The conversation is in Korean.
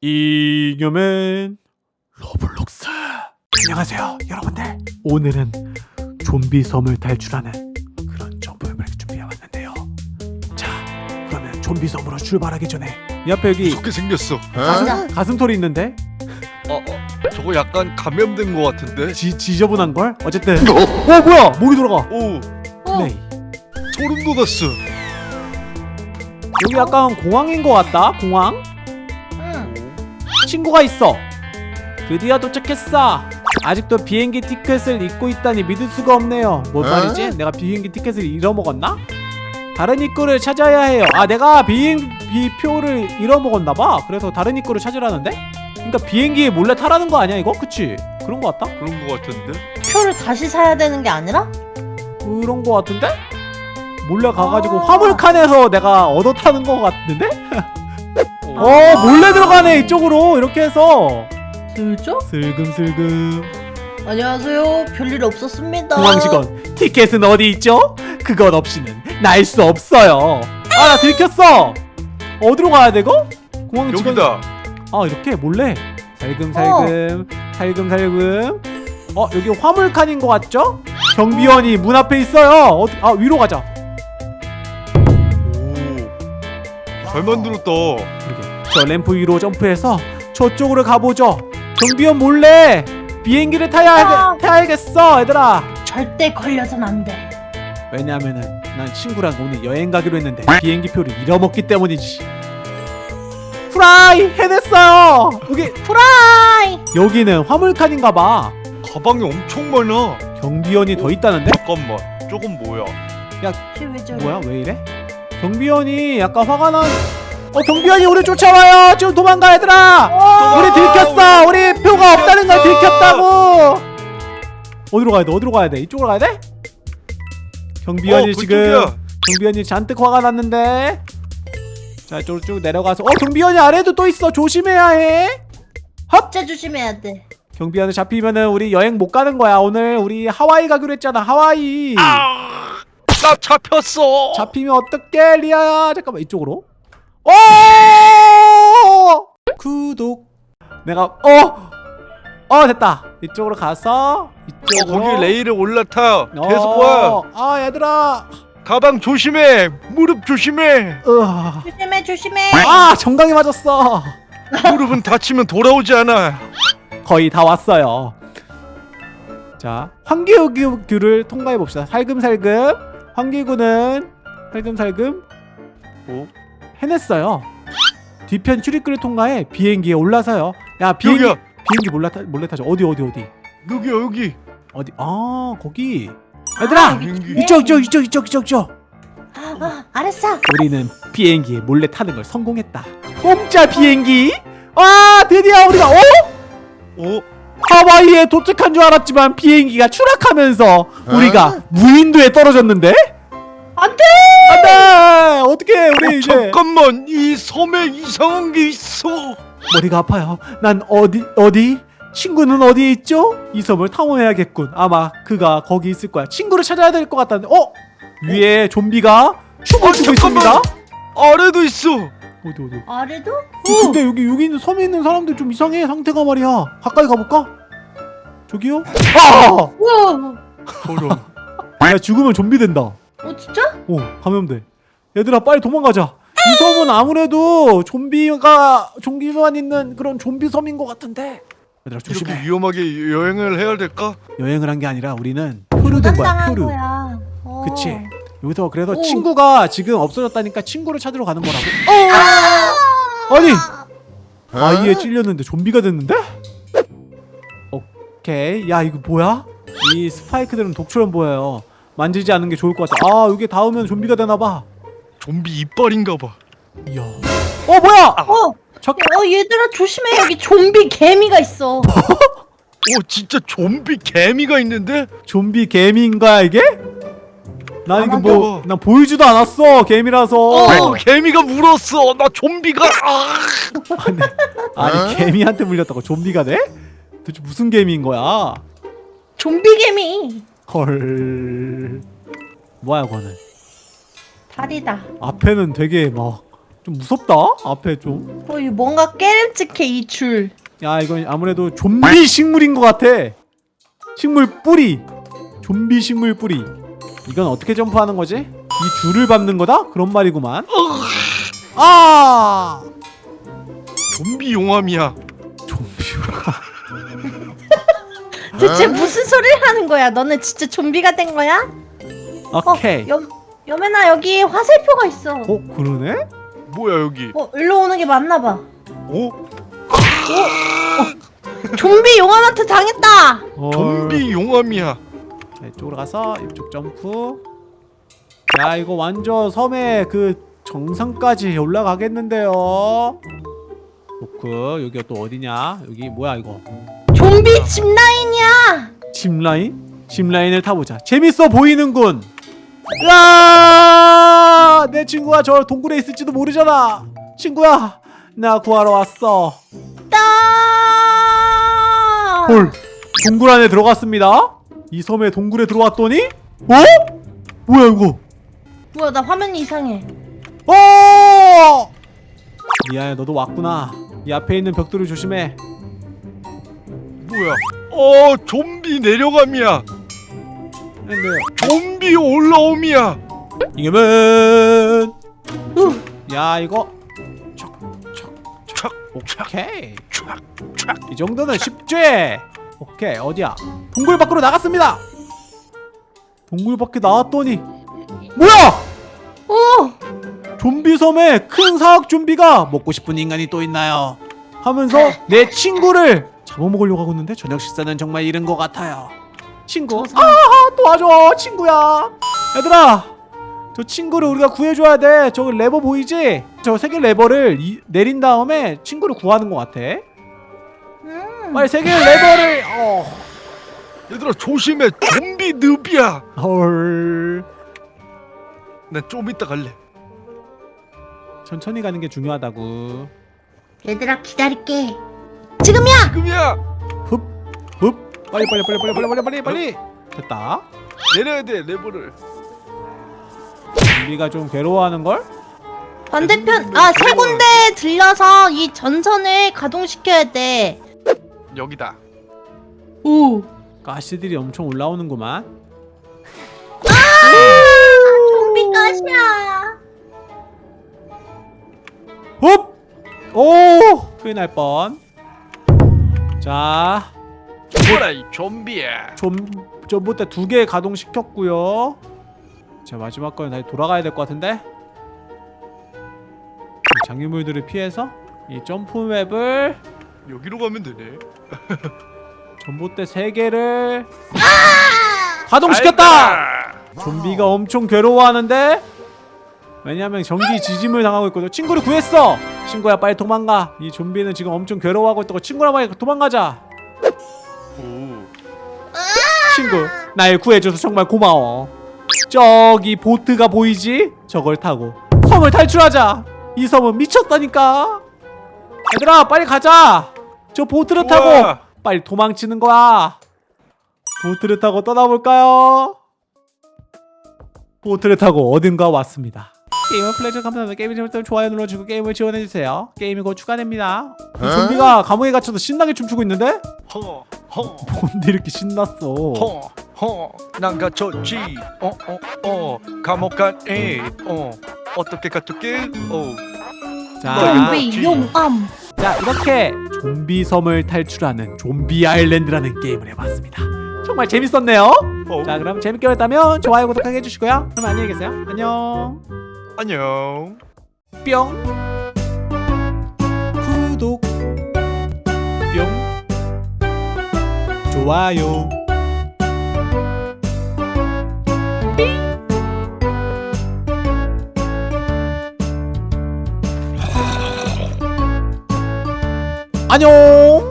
이겨맨 로블록스. 안녕하세요 여러분들. 오늘은 좀비 섬을 탈출하는 그런 점프맵을 준비해왔는데요. 자 그러면 좀비 섬으로 출발하기 전에 이 앞에 여기 무섭게 생겼어. 가슴, 가슴털이 있는데? 어, 어, 저거 약간 감염된 것 같은데. 지, 지저분한 걸? 어쨌든. 어? 뭐야? 목이 돌아가. 오, 어, 네 소름 돋았어. 여기 약간 공항인 것 같다 공항? 응. 친구가 있어 드디어 도착했어 아직도 비행기 티켓을 잊고 있다니 믿을 수가 없네요 뭔 어? 말이지? 내가 비행기 티켓을 잃어먹었나? 다른 입구를 찾아야 해요 아 내가 비행기 표를 잃어먹었나봐 그래서 다른 입구를 찾으라는데? 그러니까 비행기에 몰래 타라는 거 아니야 이거? 그치? 그런 거 같다? 그런 것 같은데. 표를 다시 사야 되는 게 아니라? 그런 거 같은데? 몰래 가가지고 아. 화물칸에서 내가 얻어 타는 거 같은데? 어, 어 몰래 들어가네 이쪽으로 이렇게 해서 슬쩍? 슬금슬금 안녕하세요. 별일 없었습니다. 공항 직원 티켓은 어디 있죠? 그것 없이는 날 수 없어요 아 나 들켰어 어디로 가야 되고? 공항 직원 여기다. 아 이렇게 몰래 살금살금 살금살금 어 여기 화물칸인 것 같죠? 경비원이 문 앞에 있어요 어, 아 위로 가자 오, 잘 만들었다. 저 램프 위로 점프해서 저쪽으로 가보죠 경비원 몰래 비행기를 타야 아. 타야겠어 얘들아 절대 걸려선 안 돼. 왜냐면은 난 친구랑 오늘 여행 가기로 했는데 비행기 표를 잃어먹기 때문이지 프라이 해냈어요 여기 프라이! 여기는 화물칸인가봐 가방이 엄청 많아. 경비원이 더 있다는데? 잠깐만, 저건 뭐야? 저래? 뭐야 왜 이래? 경비원이 약간 화가 난 어 경비원이 우리 쫓아와요. 지금 도망가 얘들아. 어! 우리 들켰어. 우리 표가 없다는 걸 들켰다고. 어디로 가야 돼? 어디로 가야 돼? 이쪽으로 가야 돼? 경비원이 어, 지금. 경비원이 잔뜩 화가 났는데. 자 이쪽으로 쭉 내려가서. 어 경비원이 아래도 또 있어. 조심해야 해. 진짜 조심해야 돼. 경비원을 잡히면은 우리 여행 못 가는 거야. 오늘 우리 하와이 가기로 했잖아 하와이. 아, 나 잡혔어. 잡히면 어떡해 리아야? 잠깐만 이쪽으로 오 구독 내가 어! 어 됐다 이쪽으로 가서 어, 이쪽으로 거기 레일에 올라타. 어, 계속 와. 아 얘들아 가방 조심해. 무릎 조심해. 으아 조심해, 조심해. 아 정강이 맞았어 무릎은 다치면 돌아오지 않아. 거의 다 왔어요 자 환기구를 통과해 봅시다 살금살금 환기구는 살금살금 어? 해냈어요 뒤편 출입구를 통과해 비행기에 올라서요 야 비행기 여기야. 비행기 몰래, 타, 몰래 타죠 어디 어디 어디 여기야 여기. 어디 아 거기 얘들아 비행기. 이쪽 이쪽 이쪽 이쪽 이쪽 이쪽 아, 아, 알았어. 우리는 비행기에 몰래 타는 걸 성공했다 공짜 비행기 와 드디어 우리가 어? 어? 하와이에 도착한 줄 알았지만 비행기가 추락하면서 우리가 무인도에 떨어졌는데? 안 돼! 안돼 어떻게 우리 어, 이제 잠깐만 이 섬에 이상한 게 있어. 머리가 아파요 난 어디 어디 친구는 어디에 있죠? 이 섬을 탐험해야겠군 아마 그가 거기 있을 거야 친구를 찾아야 될 것 같다는데 어? 위에 좀비가 춤을 어, 추고. 있습니다 아래도 있어. 어디 어디 아래도? 어, 근데 여기 여기 있는 섬에 있는 사람들 좀 이상해 상태가 말이야 가까이 가볼까? 저기요? 아! 우와. 저런. 야 죽으면 좀비 된다 어, 진짜? 어 감염돼 얘들아 빨리 도망가자 이 섬은 아무래도 좀비가 좀비만 있는 그런 좀비 섬인 것 같은데 얘들아 이렇게 조심해 위험하게 여행을 해야 될까? 여행을 한 게 아니라 우리는 표류 된 거야 표류 거야. 어. 그치 여기서 그래서 오. 친구가 지금 없어졌다니까 친구를 찾으러 가는 거라고 아니 아이에 찔렸는데 좀비가 됐는데? 오케이 야 이거 뭐야? 이 스파이크들은 독처럼 보여요 만지지 않는 게 좋을 것 같아 아 여기 닿으면 좀비가 되나봐 좀비 이빨인가 봐. 이야 어 뭐야 어, 저, 어, 얘들아 조심해. 여기 좀비 개미가 있어. 오 진짜 좀비 개미가 있는데? 좀비 개미인가 이게? 난 이거. 뭐난 보이지도 않았어 개미라서 어 개미가 물었어. 나 좀비가. 아! 아니, 아니 개미한테 물렸다고 좀비가 돼? 도대체 무슨 개미인 거야? 좀비 개미. 헐 뭐야 그거는 다리다. 앞에는 되게 막 좀 무섭다 앞에 좀 어, 이 뭔가 깨름직해 이 줄. 야 이건 아무래도 좀비 식물인 것 같아 식물 뿌리 좀비 식물 뿌리 이건 어떻게 점프하는 거지? 이 줄을 밟는 거다? 그런 말이구만 아 좀비 용암이야. 좀비가 대체 무슨 소리를 하는 거야? 너네 진짜 좀비가 된 거야? 오케이 어, 염, 여매나 여기 화살표가 있어. 어 그러네? 뭐야 여기? 어, 일로 오는 게 맞나 봐. 오 좀비 용암한테 당했다. 어, 좀비 용암이야. 자, 이쪽으로 가서 이쪽 점프 야 이거 완전 섬의 그 정상까지 올라가겠는데요 로크 여기가 또 어디냐 여기 뭐야 이거 좀비 집 라인이야. 짚라인? 짚라인을 타보자 재밌어 보이는군 으아! 내 친구가 저 동굴에 있을지도 모르잖아 친구야 나 구하러 왔어 따. 헐 동굴 안에 들어갔습니다 이 섬에 동굴에 들어왔더니 어? 뭐야 이거 뭐야 나 화면이 이상해. 어! 미아야 너도 왔구나 이 앞에 있는 벽돌을 조심해 뭐야? 어 좀비 내려감이야. 근데 좀비 올라옴이야. 이겨면. 후. 야 이거. 착 오케이. 착 착. 이 정도는 쉽지? 오케이 어디야? 동굴 밖으로 나갔습니다. 동굴 밖에 나왔더니. 뭐야? 오. 좀비 섬에 큰 사악 좀비가 먹고 싶은 인간이 또 있나요? 하면서 내 친구를 잡아먹으려고 하고 있는데 저녁 식사는 정말 이른 것 같아요 친구 아 도와줘 친구야 얘들아 저 친구를 우리가 구해줘야 돼 저기 레버 보이지 저 세 개 레버를 이- 내린 다음에 친구를 구하는 것 같아 음. 빨리 세 개 레버를 어. 얘들아 조심해. 좀비 늪이야. 헐난좀 이따 갈래. 천천히 가는 게 중요하다고 얘들아 기다릴게. 지금이야. 지금이야. 빨리 빨리 빨리 빨리 빨리 빨리 빨리 빨리 됐다 내려야 돼 레버를. 우리가 좀 괴로워하는 걸 반대편 아 세 군데 들려서 이 전선을 가동시켜야 돼. 여기다. 오. 가시들이 엄청 올라오는구만 좀비 가시야. 흡! 오! 큰일 날 뻔. 자, 죽어라 이 좀비야. 좀, 전부터 두개 가동시켰고요. 자, 마지막 거는 다시 돌아가야 될 것 같은데? 이 장애물들을 피해서 이 점프맵을 여기로 가면 되네. 전봇대 세 개를 가동시켰다! 알다. 좀비가 엄청 괴로워하는데 왜냐면 전기 지짐을 당하고 있거든 친구를 구했어 친구야 빨리 도망가 이 좀비는 지금 엄청 괴로워하고 있다고 친구랑 빨리 도망가자 오. 친구 날 구해줘서 정말 고마워 저기 보트가 보이지? 저걸 타고 섬을 탈출하자 이 섬은 미쳤다니까 얘들아 빨리 가자 저 보트를 타고 우와. 빨리 도망치는 거야 보트를 타고 떠나볼까요? 보트를 타고 어딘가 왔습니다 게임을 플레이해 감사합니다 게임이 재밌다면 좋아요 눌러주고 게임을 지원해주세요 게임이 곧 추가됩니다 좀비가 감옥에 갇혀서 신나게 춤추고 있는데? 허. 허. 뭔데 이렇게 신났어 허. 허. 난 갇혔지. 어. 어. 어. 감옥 안에. 어. 어떻게 갇혔게? 어. 자, 좀비 용암. 자 이렇게 좀비 섬을 탈출하는 좀비 아일랜드라는 게임을 해봤습니다 정말 재밌었네요 어. 자 그럼 재밌게 보셨다면 좋아요 구독하게 해주시고요 그럼 안녕히 계세요 안녕 안녕. 뿅 좋아요. 안녕